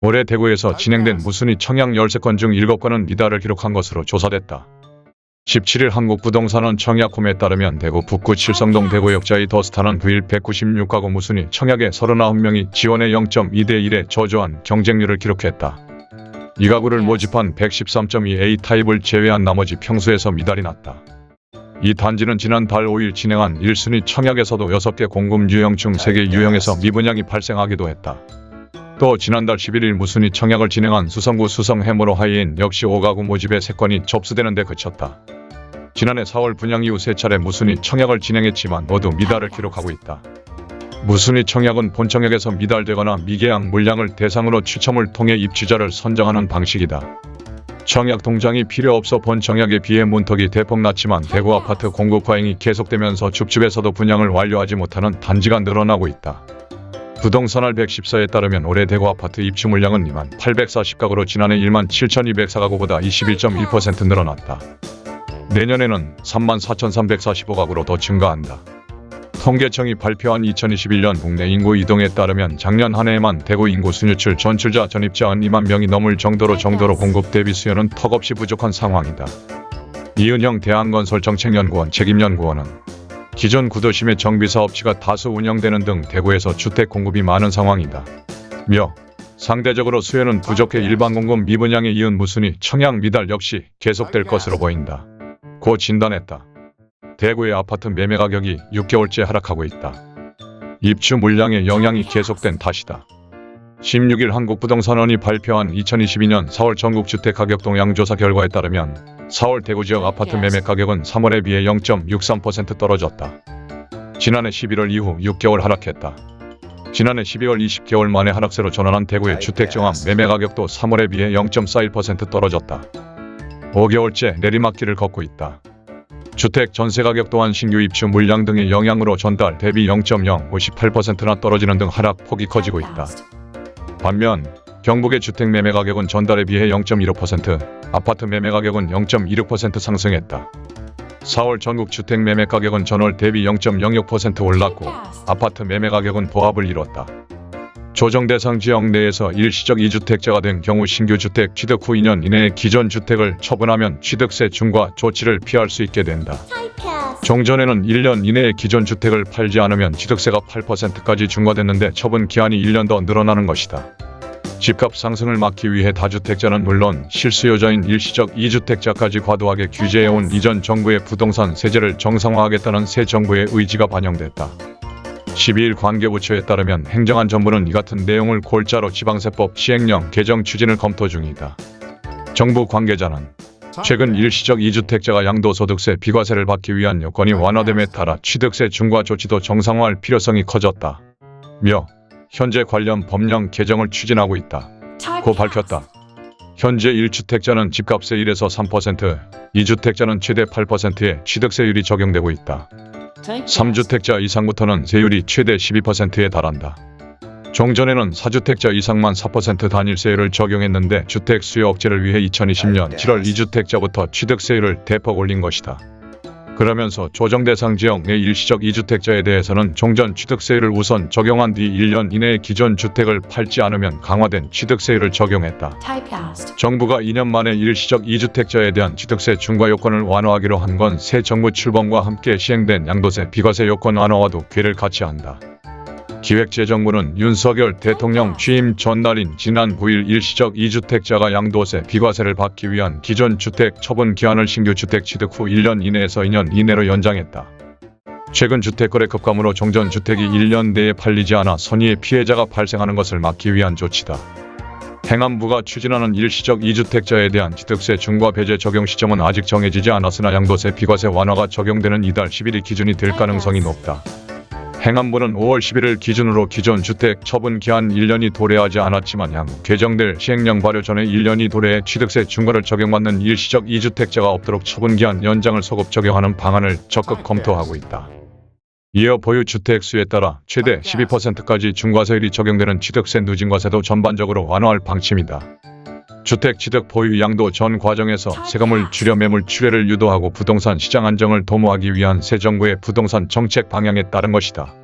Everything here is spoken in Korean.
올해 대구에서 진행된 무순위 청약 13건 중 7건은 미달을 기록한 것으로 조사됐다. 17일 한국부동산원 청약홈에 따르면 대구 북구 칠성동 대구역자의 더스타는 9일 196가구 무순위 청약에 39명이 지원의 0.2대 1의 저조한 경쟁률을 기록했다. 이 가구를 모집한 113.2A 타입을 제외한 나머지 평수에서 미달이 났다. 이 단지는 지난달 5일 진행한 1순위 청약에서도 6개 공급 유형 중 3개 유형에서 미분양이 발생하기도 했다. 또 지난달 11일 무순위 청약을 진행한 수성구 수성 해무로 하이인 역시 5가구 모집에 3건이 접수되는 데 그쳤다. 지난해 4월 분양 이후 세 차례 무순위 청약을 진행했지만 모두 미달을 기록하고 있다. 무순위 청약은 본청약에서 미달되거나 미계약 물량을 대상으로 추첨을 통해 입주자를 선정하는 방식이다. 청약 동장이 필요 없어 본청약에 비해 문턱이 대폭 낮지만 대구 아파트 공급 과잉이 계속되면서 줍줍에서도 분양을 완료하지 못하는 단지가 늘어나고 있다. 부동산알 114에 따르면 올해 대구 아파트 입주 물량은 2만 840가구로 지난해 1만 7,204가구보다 21.1% 늘어났다. 내년에는 3만 4,345가구로 더 증가한다. 통계청이 발표한 2021년 국내 인구 이동에 따르면 작년 한 해에만 대구 인구 순유출 전출자 전입자 은 2만 명이 넘을 정도로 정도로 공급 대비 수요는 턱없이 부족한 상황이다. 이은영 대한건설정책연구원 책임연구원은 기존 구도심의 정비사업지가 다수 운영되는 등 대구에서 주택 공급이 많은 상황이다. 며 상대적으로 수요는 부족해 일반 공급 미분양에 이은 무순위 청약 미달 역시 계속될 것으로 보인다. 고 진단했다. 대구의 아파트 매매 가격이 6개월째 하락하고 있다. 입주 물량의 영향이 계속된 탓이다. 16일 한국부동산원이 발표한 2022년 4월 전국주택 가격 동향 조사 결과에 따르면 4월 대구 지역 아파트 매매 가격은 3월에 비해 0.63% 떨어졌다. 지난해 11월 이후 6개월 하락했다. 지난해 12월 20개월 만에 하락세로 전환한 대구의 주택 정합 매매 가격도 3월에 비해 0.41% 떨어졌다. 5개월째 내리막길을 걷고 있다. 주택 전세 가격 또한 신규 입주 물량 등의 영향으로 전달 대비 0.058%나 떨어지는 등 하락 폭이 커지고 있다. 반면 경북의 주택 매매 가격은 전달에 비해 0.15%, 아파트 매매 가격은 0.26% 상승했다. 4월 전국 주택 매매 가격은 전월 대비 0.06% 올랐고 아파트 매매 가격은 보합을 이뤘다. 조정 대상 지역 내에서 일시적 이주택자가 된 경우 신규 주택 취득 후 2년 이내에 기존 주택을 처분하면 취득세 중과 조치를 피할 수 있게 된다. 종전에는 1년 이내에 기존 주택을 팔지 않으면 취득세가 8%까지 중과됐는데 처분 기한이 1년 더 늘어나는 것이다. 집값 상승을 막기 위해 다주택자는 물론 실수요자인 일시적 이주택자까지 과도하게 규제해온 이전 정부의 부동산 세제를 정상화하겠다는 새 정부의 의지가 반영됐다. 12일 관계부처에 따르면 행정안 정부는 이 같은 내용을 골자로 지방세법 시행령 개정 추진을 검토 중이다. 정부 관계자는 최근 일시적 이주택자가 양도소득세 비과세를 받기 위한 여건이 완화됨에 따라 취득세 중과 조치도 정상화할 필요성이 커졌다. 며 현재 관련 법령 개정을 추진하고 있다. 고 밝혔다. 현재 1주택자는 집값의 1에서 3%, 2주택자는 최대 8%의 취득세율이 적용되고 있다. 3주택자 이상부터는 세율이 최대 12%에 달한다. 종전에는 4주택자 이상만 4% 단일세율을 적용했는데 주택 수요 억제를 위해 2020년 7월 2주택자부터 취득세율을 대폭 올린 것이다. 그러면서 조정 대상 지역 내 일시적 2주택자에 대해서는 종전 취득세율을 우선 적용한 뒤 1년 이내에 기존 주택을 팔지 않으면 강화된 취득세율을 적용했다. 정부가 2년 만에 일시적 2주택자에 대한 취득세 중과 요건을 완화하기로 한 건 새 정부 출범과 함께 시행된 양도세 비과세 요건 완화와도 궤를 같이 한다. 기획재정부는 윤석열 대통령 취임 전날인 지난 9일 일시적 2주택자가 양도세 비과세를 받기 위한 기존 주택 처분 기한을 신규 주택 취득 후 1년 이내에서 2년 이내로 연장했다. 최근 주택거래 급감으로 종전 주택이 1년 내에 팔리지 않아 선의의 피해자가 발생하는 것을 막기 위한 조치다. 행안부가 추진하는 일시적 2주택자에 대한 취득세 중과 배제 적용 시점은 아직 정해지지 않았으나 양도세 비과세 완화가 적용되는 이달 10일이 기준이 될 가능성이 높다. 행안부는 5월 11일 기준으로 기존 주택 처분 기한 1년이 도래하지 않았지만 향후 개정될 시행령 발효 전에 1년이 도래해 취득세 중과를 적용받는 일시적 2주택자가 없도록 처분 기한 연장을 소급 적용하는 방안을 적극 검토하고 있다. 이어 보유 주택 수에 따라 최대 12%까지 중과세율이 적용되는 취득세 누진과세도 전반적으로 완화할 방침이다. 주택 취득 보유 양도 전 과정에서 세금을 줄여 매물 출회를 유도하고 부동산 시장 안정을 도모하기 위한 새 정부의 부동산 정책 방향에 따른 것이다.